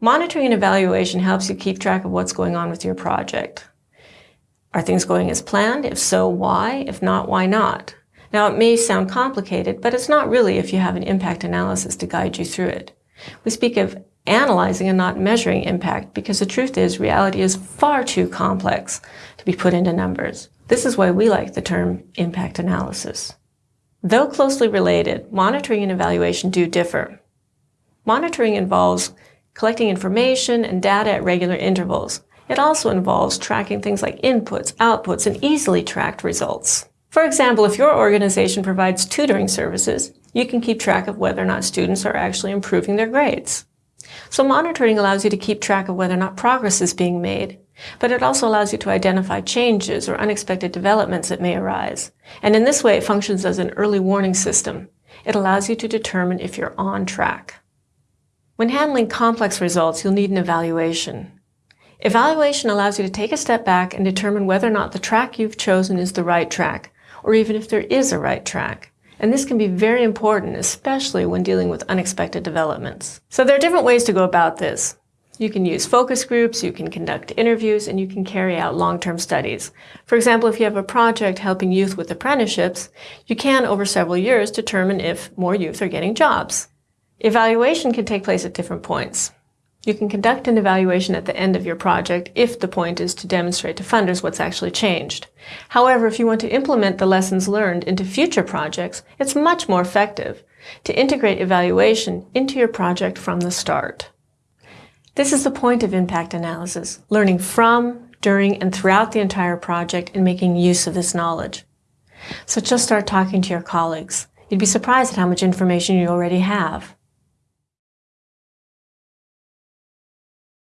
Monitoring and evaluation helps you keep track of what's going on with your project. Are things going as planned? If so, why? If not, why not? Now, it may sound complicated, but it's not really if you have an impact analysis to guide you through it. We speak of analyzing and not measuring impact because the truth is reality is far too complex to be put into numbers. This is why we like the term impact analysis. Though closely related, monitoring and evaluation do differ. Monitoring involves collecting information and data at regular intervals. It also involves tracking things like inputs, outputs, and easily tracked results. For example, if your organization provides tutoring services, you can keep track of whether or not students are actually improving their grades. So monitoring allows you to keep track of whether or not progress is being made, but it also allows you to identify changes or unexpected developments that may arise. And in this way, it functions as an early warning system. It allows you to determine if you're on track. When handling complex results, you'll need an evaluation. Evaluation allows you to take a step back and determine whether or not the track you've chosen is the right track, or even if there is a right track. And this can be very important, especially when dealing with unexpected developments. So there are different ways to go about this. You can use focus groups, you can conduct interviews, and you can carry out long-term studies. For example, if you have a project helping youth with apprenticeships, you can, over several years, determine if more youth are getting jobs. Evaluation can take place at different points. You can conduct an evaluation at the end of your project if the point is to demonstrate to funders what's actually changed. However, if you want to implement the lessons learned into future projects, it's much more effective to integrate evaluation into your project from the start. This is the point of impact analysis, learning from, during, and throughout the entire project and making use of this knowledge. So just start talking to your colleagues. You'd be surprised at how much information you already have.